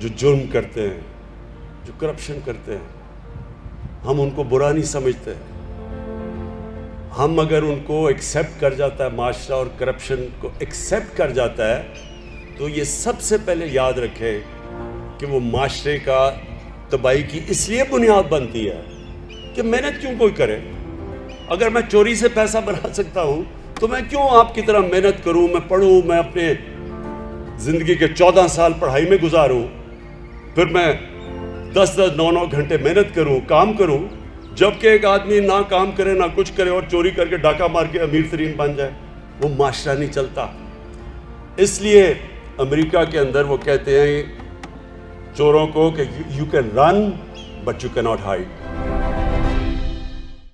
جو جرم کرتے ہیں، جو کرپشن کرتے ہیں، ہم ان کو برا نہیں سمجھتے۔ ہم اگر ان کو ایکسیپٹ کر جاتا ہے، معاشرہ اور کرپشن کو ایکسیپٹ کر جاتا ہے، تو یہ سب سے پہلے یاد رکھے کہ وہ معاشرے کا تباہی کی اس لیے بنیاد بنتی ہے کہ محنت کیوں کوئی کرے۔ اگر میں چوری سے پیسہ بنا سکتا ہوں، تو میں کیوں آپ کی طرح محنت کروں؟ میں پڑھوں، میں اپنے زندگی کے چودہ سال پڑھائی میں گزاروں۔ پھر میں دس دس نو نو گھنٹے محنت کروں، کام کروں، جبکہ ایک آدمی نہ کام کرے، نہ کچھ کرے اور چوری کر کے ڈاکہ مار کے امیر ترین بن جائے، وہ معاشرہ نہیں چلتا۔ اس لیے امریکہ کے اندر وہ کہتے ہیں چوروں کو کہ you can run but you can not hide